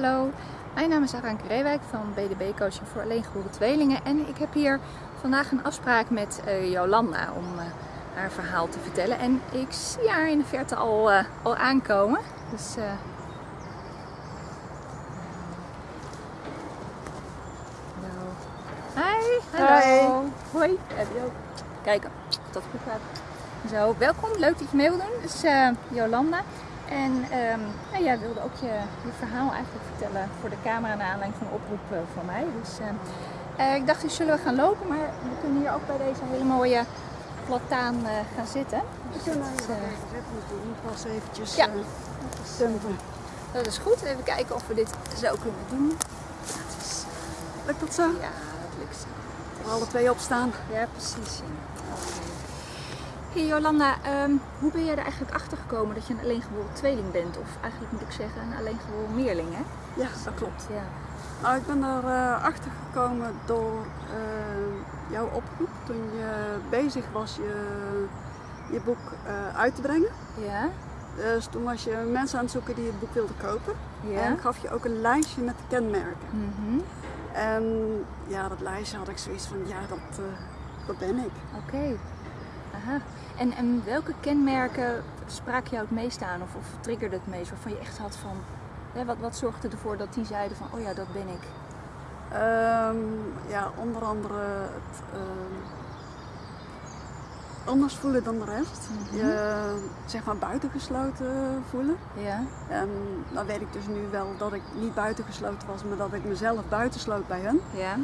Hallo, mijn naam is Aranke Reewijk van BDB Coaching voor Alleengeboren Tweelingen en ik heb hier vandaag een afspraak met uh, Jolanda om uh, haar verhaal te vertellen. En ik zie haar in de verte al, uh, al aankomen. Dus, Hi, hallo. Hi. Hoi. Kijken, dat goed gaat. Zo, welkom. Leuk dat je mee wil doen. Dus Jolanda. En um, nou, jij wilde ook je, je, verhaal eigenlijk vertellen voor de camera naar aanleiding van een oproep uh, van mij. Dus uh, ik dacht, dus zullen we gaan lopen, maar we kunnen hier ook bij deze hele mooie plataan uh, gaan zitten. We kunnen dus, moet pas eventjes ja. dumpen. Dat is goed. Even kijken of we dit zo kunnen doen. Dat is, lukt dat zo? Ja, dat lukt zo. We alle twee opstaan. Ja, precies. Hey Jolanda, um, hoe ben jij er eigenlijk achter gekomen dat je een alleengeboren tweeling bent? Of eigenlijk moet ik zeggen een alleengeboren meerling, hè? Ja, dat klopt. Ja. Nou, ik ben er uh, achter gekomen door uh, jouw oproep toen je bezig was je, je boek uh, uit te brengen. Ja. Dus toen was je mensen aan het zoeken die het boek wilden kopen. Ja. En gaf je ook een lijstje met kenmerken. Mm -hmm. En ja, dat lijstje had ik zoiets van, ja, dat, dat ben ik. Oké. Okay. Aha. En, en welke kenmerken spraak jou het meest aan of, of triggerde het meest waarvan je echt had van, hè, wat, wat zorgde ervoor dat die zeiden van, oh ja, dat ben ik? Um, ja, onder andere het um, anders voelen dan de rest. Mhm. Je zeg maar buitengesloten voelen. Ja. En dan weet ik dus nu wel dat ik niet buitengesloten was, maar dat ik mezelf buitensloot bij hen. Ja.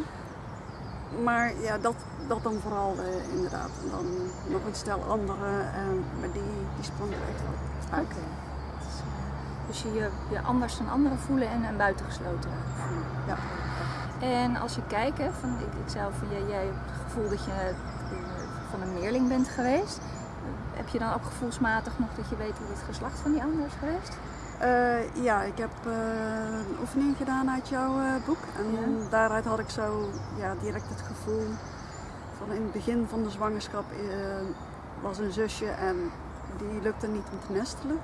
Maar ja, dat, dat dan vooral uh, inderdaad. En dan nog een stel andere, uh, maar die, die sprong er echt wel uit. Okay. Dus je je anders dan anderen voelen en, en buitengesloten voelen. Ja. En als je kijkt, hè, van, ik, jij, jij hebt het gevoel dat je uh, van een meerling bent geweest. heb je dan ook gevoelsmatig nog dat je weet hoe het geslacht van die ander is geweest? Uh, ja, ik heb uh, een oefening gedaan uit jouw uh, boek. En ja. daaruit had ik zo ja, direct het gevoel van in het begin van de zwangerschap was een zusje en die lukte niet om te nestelen.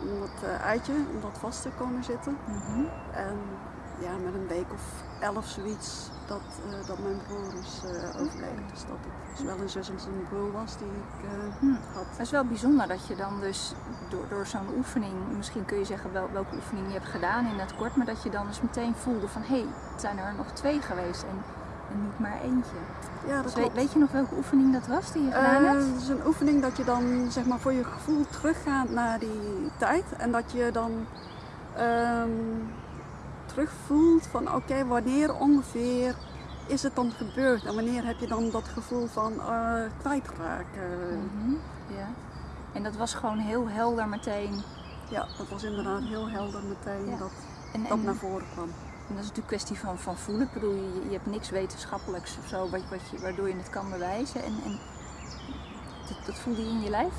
Om dat eitje, om dat vast te komen zitten. Mm -hmm. En ja, met een week of elf zoiets dat, dat mijn broer is overleden. Dus dat het zowel een zus als een broer was die ik hm. had. Het is wel bijzonder dat je dan dus door, door zo'n oefening, misschien kun je zeggen wel, welke oefening je hebt gedaan in het kort, maar dat je dan dus meteen voelde van hé, hey, het zijn er nog twee geweest en, en niet maar eentje. Ja, dat dus weet, weet je nog welke oefening dat was die je gedaan uh, hebt? Het is een oefening dat je dan zeg maar voor je gevoel teruggaat naar die tijd en dat je dan um, terugvoelt van oké, okay, wanneer ongeveer is het dan gebeurd en wanneer heb je dan dat gevoel van uh, kwijtraken? Mm -hmm. Ja. En dat was gewoon heel helder meteen. Ja, dat was inderdaad heel helder meteen Ja. dat En, dat en, naar voren kwam. En dat is natuurlijk een kwestie van, van voelen. Ik bedoel, je, je hebt niks wetenschappelijks of zo wat, wat je, waardoor je het kan bewijzen. En, en dat, dat voelde je in je lijf?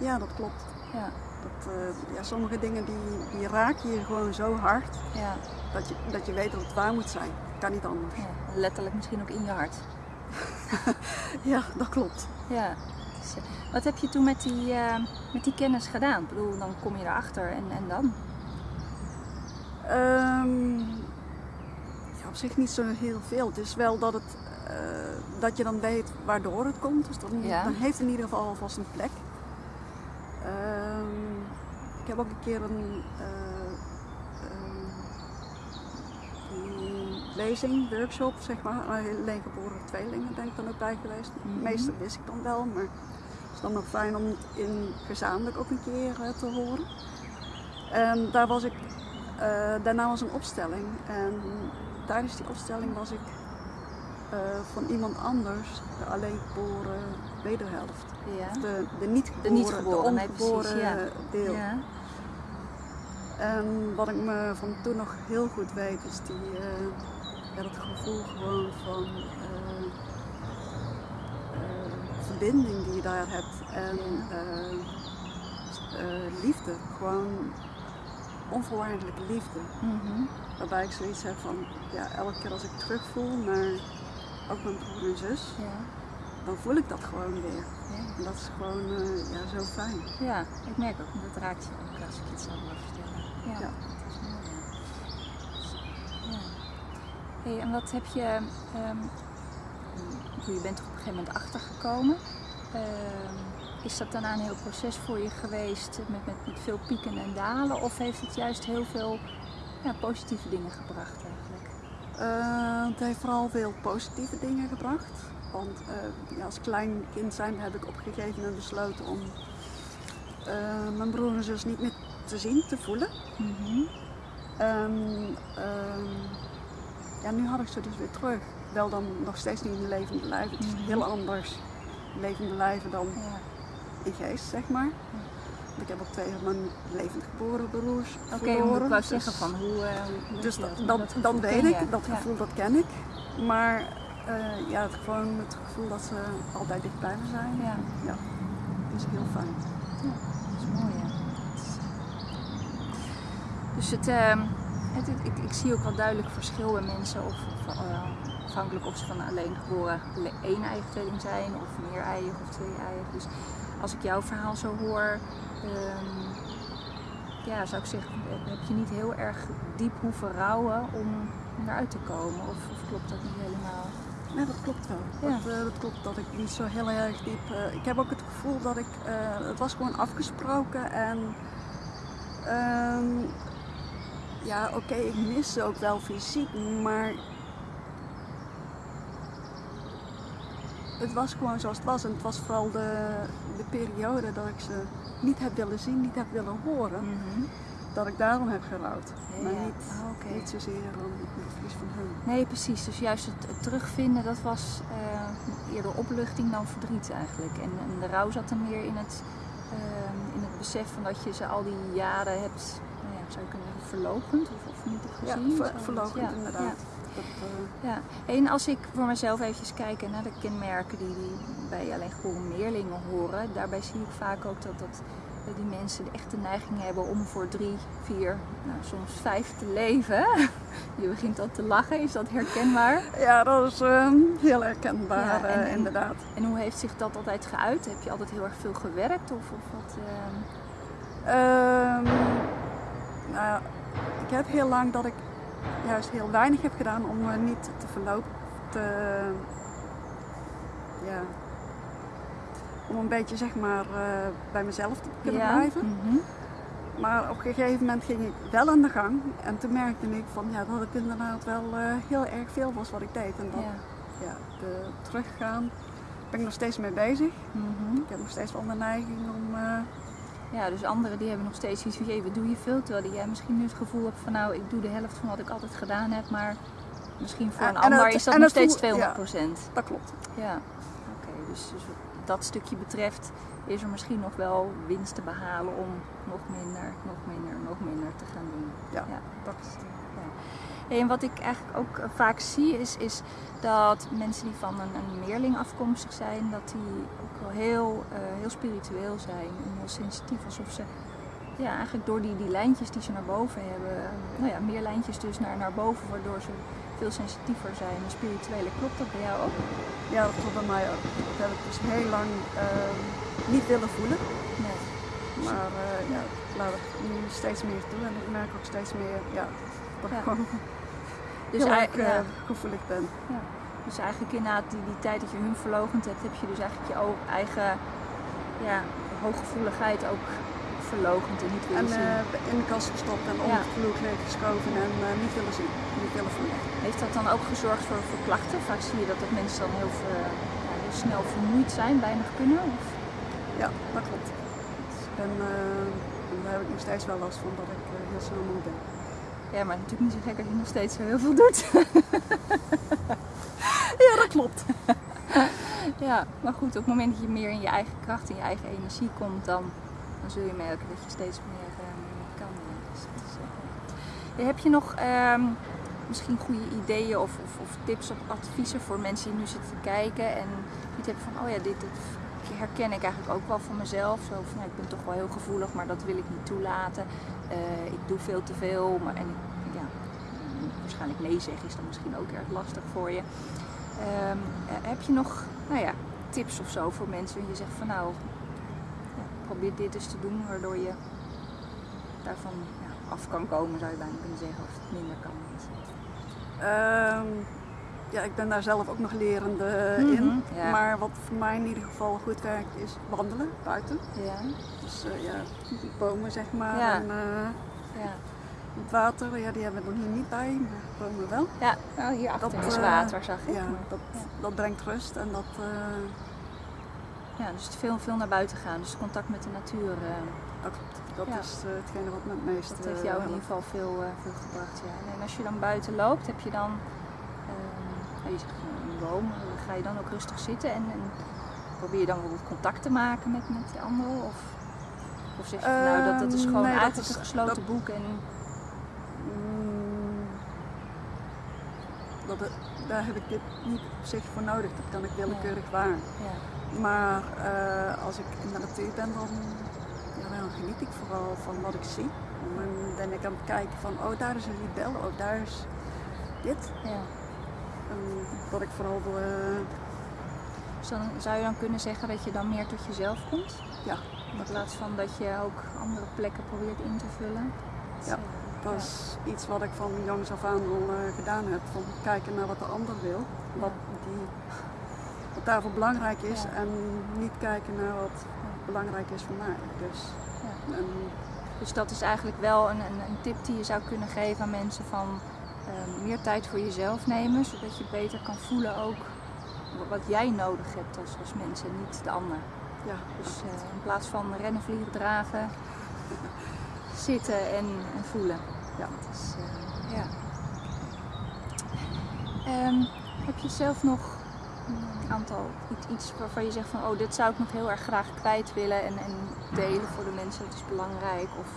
Ja, dat klopt. Ja. Dat, uh, ja, sommige dingen die, die raken je gewoon zo hard Ja. dat je, dat je weet dat het waar moet zijn. Kan niet anders. ja. Letterlijk misschien ook in je hart. Ja, dat klopt. Ja. Dus, uh, wat heb je toen met die, uh, met die kennis gedaan? Ik bedoel, dan kom je erachter en, en dan? Um, ja, op zich niet zo heel veel. Het is wel dat, het, uh, dat je dan weet waardoor het komt. Dus dan, Ja. dan heeft het in ieder geval alvast een plek. Um, ik heb ook een keer een, een lezing, workshop, zeg maar, alleen geboren tweelingen ben ik dan ook bij geweest. Mhm. Het meeste wist ik dan wel, maar het is dan nog fijn om het in gezamenlijk ook een keer uh, te horen. En daar was ik, uh, daarna was een opstelling en tijdens die opstelling was ik uh, van iemand anders, de alleen geboren wederhelft. Ja. Of de, de niet geboren, De niet geboren, de nee, precies, ongeboren ja. deel. Ja. En wat ik me van toen nog heel goed weet, is die, uh, ja, dat gevoel gewoon van verbinding die je daar hebt en liefde, gewoon onvoorwaardelijke liefde. Mm -hmm. Waarbij ik zoiets heb van, ja, elke keer als ik terugvoel naar ook mijn broer en zus, ja. dan voel ik dat gewoon weer. Ja. En dat is gewoon ja, zo fijn. Ja, ik merk ook, dat raakt je ook als ik het zo hoor vertellen. Ja, Ja. dat is mooi. Ja. Hey, en wat heb je, ehm, je bent er op een gegeven moment achter gekomen. Ehm, is dat daarna een heel proces voor je geweest met, met, met veel pieken en dalen? Of heeft het juist heel veel ja, positieve dingen gebracht eigenlijk? Uh, het heeft vooral veel positieve dingen gebracht. Want uh, ja, als klein kind zijn heb ik op een gegeven moment besloten om uh, mijn broer en zus niet meer te zien, te voelen. Mm -hmm. um, ja, nu had ik ze dus weer terug. Wel dan nog steeds niet in levende lijven. Het is mm -hmm. heel anders levende lijven dan ja. In geest, zeg maar. Ja. Ik heb ook twee van mijn levend geboren broers Oké, okay, verloren. ik wou zeggen van hoe, hoe Dus dat, dat, dat dan weet ik, dat gevoel dat ken ik. Maar uh, ja, het, gewoon het gevoel dat ze altijd dicht bij me zijn, ja. ja, is heel fijn. Ja, dat is mooi hè. Dus het, uh, het, ik, ik, zie ook wel duidelijk verschil in mensen of, of uh, afhankelijk of ze van alleen geboren één eigen tweeling zijn of meer eigen of twee eigen. Dus als ik jouw verhaal zo hoor, um, ja, zou ik zeggen, heb je niet heel erg diep hoeven rouwen om eruit te komen? Of, of klopt dat niet helemaal? Nee, dat klopt wel. Ja. Dat, uh, dat, klopt dat ik niet zo heel erg diep. Uh, ik heb ook het gevoel dat ik. Uh, het was gewoon afgesproken en. Um, ja, oké, okay, ik mis ze ook wel fysiek, maar. Het was gewoon zoals het was en het was vooral de, de periode dat ik ze niet heb willen zien, niet heb willen horen. Mm -hmm. Dat ik daarom heb gerouwd. Ja, maar niet, Ah, niet zozeer om het verlies van hun. Nee, precies. Dus juist het, het terugvinden, dat was uh, eerder opluchting dan verdriet eigenlijk. En, en de rouw zat dan meer in het, uh, in het besef van dat je ze al die jaren hebt, nou ja, zou je kunnen zeggen, verlogend of, of niet gezien. Ja, ver, Zo, verlogend ja, inderdaad. Ja. Ja. En als ik voor mezelf eventjes kijk naar de kenmerken die, die bij alleen geboren meerlingen horen, daarbij zie ik vaak ook dat, dat die mensen de echte neiging hebben om voor drie, vier, nou, soms vijf te leven. Je begint al te lachen, is dat herkenbaar? Ja, dat is uh, heel herkenbaar, Ja, en- uh, en- inderdaad. En hoe heeft zich dat altijd geuit? Heb je altijd heel erg veel gewerkt of, of wat? ehm, Ehm, nou, ja, ik heb heel lang dat ik juist heel weinig heb gedaan om me niet te verlopen. Te, ja, om een beetje zeg maar eh, bij mezelf te kunnen ja? blijven. Mhm. Maar op een gegeven moment ging ik wel aan de gang en toen merkte ik van ja, dat het inderdaad wel eh, heel erg veel was wat ik deed. En dat Ja. ja, de teruggaan ben ik nog steeds mee bezig. Mhm. Ik heb nog steeds wel de neiging om eh, ja, dus anderen die hebben nog steeds iets van, jee, wat doe je veel? Terwijl jij misschien nu het gevoel hebt van, nou, ik doe de helft van wat ik altijd gedaan heb, maar misschien voor een en ander dat- is dat nog steeds voel- 200 procent. dat klopt. Ja, oké. dus, dus wat dat stukje betreft is er misschien nog wel winst te behalen om nog minder, nog minder, nog minder te gaan doen. Ja, Ja. dat En wat ik eigenlijk ook eh, vaak zie is, is dat mensen die van een, een meerling afkomstig zijn, dat die wel heel, eh, heel spiritueel zijn en heel sensitief. Alsof ze ja, eigenlijk door die, die lijntjes die ze naar boven hebben, nou ja, meer lijntjes dus naar, naar boven, waardoor ze veel sensitiever zijn en spirituele. Klopt dat bij jou ook? Ja, dat klopt bij mij ook. Dat heb ik dus heel lang ehm, niet willen voelen. Nee. Maar eh, ja, ik laat het nu steeds meer toe en ik merk ook steeds meer ja, dat Ja. ik gewoon Dus, heel ei- erg eh, ja. gevoelig ben. Ja. Dus eigenlijk inderdaad die, die tijd dat je hun verlogend hebt, heb je dus eigenlijk je eigen ja, hooggevoeligheid ook verlogend en niet En willen zien. eh, in de kast gestopt en onder het vloer geschoven en eh, niet willen zien, niet willen voelen. Heeft dat dan ook gezorgd voor, voor klachten? Vaak zie je dat, dat mensen dan heel, ver- ja, heel snel vermoeid zijn, weinig kunnen. Of? Ja, dat klopt. Eh, en daar heb ik nog steeds wel last van dat ik eh, heel snel moe ben. Ja, maar natuurlijk niet zo gek als je nog steeds zo heel veel doet. Ja, dat klopt. ja, maar goed, op het moment dat je meer in je eigen kracht, in je eigen energie komt, dan, dan zul je merken dat je steeds meer eh, kan. Heb je nog ehm, misschien goede ideeën of, of, of tips of adviezen voor mensen die nu zitten te kijken en die hebben van, oh ja, dit, herken ik eigenlijk ook wel van mezelf. Zo van, ik ben toch wel heel gevoelig, maar dat wil ik niet toelaten. Eh, ik doe veel te veel, maar en ja, waarschijnlijk nee zeggen is dan misschien ook erg lastig voor je. Ehm, eh, heb je nog nou ja, tips of zo voor mensen je zegt van nou, probeer dit eens te doen waardoor je daarvan ja, af kan komen zou je bijna kunnen zeggen of het minder kan. Ehm, ja, ik ben daar zelf ook nog lerende Mhm, in. ja. Maar wat voor mij in ieder geval goed werkt is wandelen buiten. Ja. Dus eh, ja, bomen zeg maar. Ja. En, eh, Ja. Het water, ja, die hebben we nog hier niet bij, maar bomen wel. Ja, nou, hier achter Dat, is eh, water, zag ik. Ja, dat, Ja. dat brengt rust en dat, eh, Ja, dus veel, veel naar buiten gaan. Dus contact met de natuur. eh, dat, dat Ja. is hetgene wat me het meest dat heeft jou in ieder geval veel, veel gebracht. Ja. En als je dan buiten loopt, heb je dan. je zegt een boom, ga je dan ook rustig zitten en, en probeer je dan bijvoorbeeld contact te maken met, met die anderen? Of, of zeg je van, nou dat, dat is Ehm, gewoon nee, is- een gesloten dat- boek en dat, daar heb ik dit niet op zich voor nodig, dat kan ik willekeurig waar. ja. Maar eh, als ik in de natuur ben, dan, ja, dan geniet ik vooral van wat ik zie. En dan ben ik aan het kijken van, oh daar is een libel, oh daar is dit. ja. En dat ik vooral, eh, Dus dan zou je dan kunnen zeggen dat je dan meer tot jezelf komt? ja, In plaats van dat je ook andere plekken probeert in te vullen? Ja. Dat is iets wat ik van jongs af aan al eh, gedaan heb. Van kijken naar wat de ander wil, wat, die, wat daarvoor belangrijk is. En niet kijken naar wat belangrijk is voor mij. Dus, en, Dus dat is eigenlijk wel een, een, een tip die je zou kunnen geven aan mensen van eh, meer tijd voor jezelf nemen, zodat je beter kan voelen ook wat jij nodig hebt als, als mens en niet de ander. ja, Dus eh, in plaats van rennen, vliegen, draven, zitten en, en voelen. Ja. Dat is, eh, ja. Ehm, heb je zelf nog een aantal iets, waarvan je zegt van oh dit zou ik nog heel erg graag kwijt willen en, en delen voor de mensen, het is belangrijk of,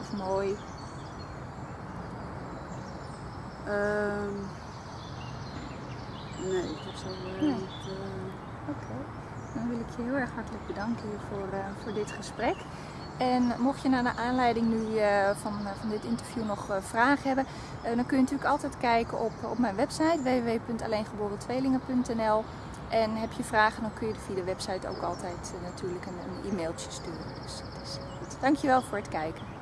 of mooi. Ehm, nee, dat zou eh, Nee. niet. eh, Oké, dan wil ik je heel erg hartelijk bedanken hier voor, eh, voor dit gesprek. En mocht je nou naar aanleiding nu eh, van, eh, van dit interview nog eh, vragen hebben, dan kun je natuurlijk altijd kijken op, op mijn website www.alleengeborentweelingen.nl. En heb je vragen, dan kun je via de website ook altijd natuurlijk een, e-mailtje sturen. Dus is goed. Dankjewel voor het kijken.